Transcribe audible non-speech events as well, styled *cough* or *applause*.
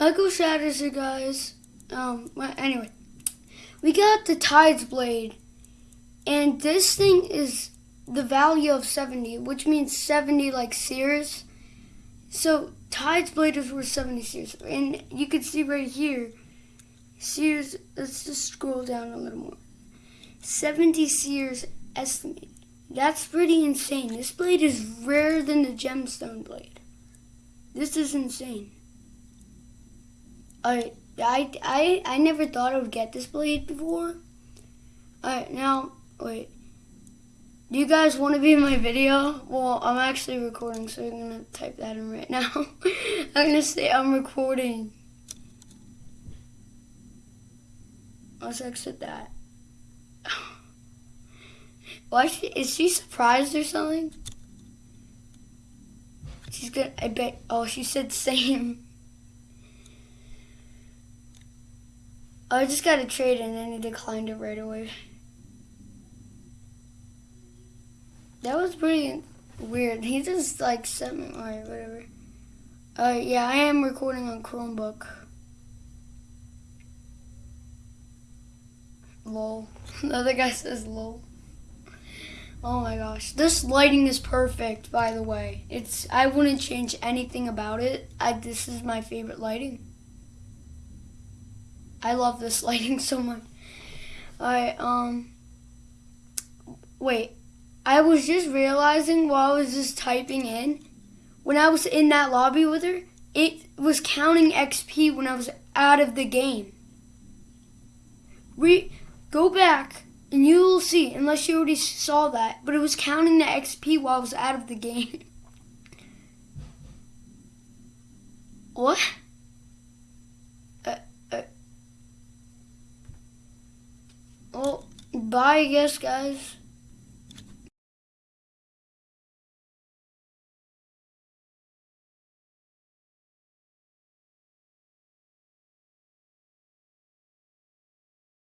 Michael Shatters here, guys. Um, well, anyway, we got the Tides Blade, and this thing is the value of 70, which means 70 like Seers. So Tides Blade is worth 70 Seers, and you can see right here, Seers. Let's just scroll down a little more. 70 Seers estimate. That's pretty insane. This blade is rarer than the gemstone blade. This is insane. Alright, I, I, I never thought I would get this blade before. Alright, now, wait. Do you guys want to be in my video? Well, I'm actually recording, so I'm going to type that in right now. *laughs* I'm going to say I'm recording. Let's exit that. *sighs* Why is she, is she surprised or something? She's gonna, I bet, oh, she said same. I just got a trade and then he declined it right away. That was pretty weird. He just like sent me, alright, whatever. Uh, yeah, I am recording on Chromebook. Lol. *laughs* the other guy says lol. Oh my gosh. This lighting is perfect, by the way. It's I wouldn't change anything about it. I this is my favorite lighting. I love this *laughs* lighting so much. Alright, um wait. I was just realizing while I was just typing in, when I was in that lobby with her, it was counting XP when I was out of the game. Re go back and you will see, unless you already saw that, but it was counting the XP while I was out of the game. *laughs* what? Uh, uh. Well, bye, guess, guys.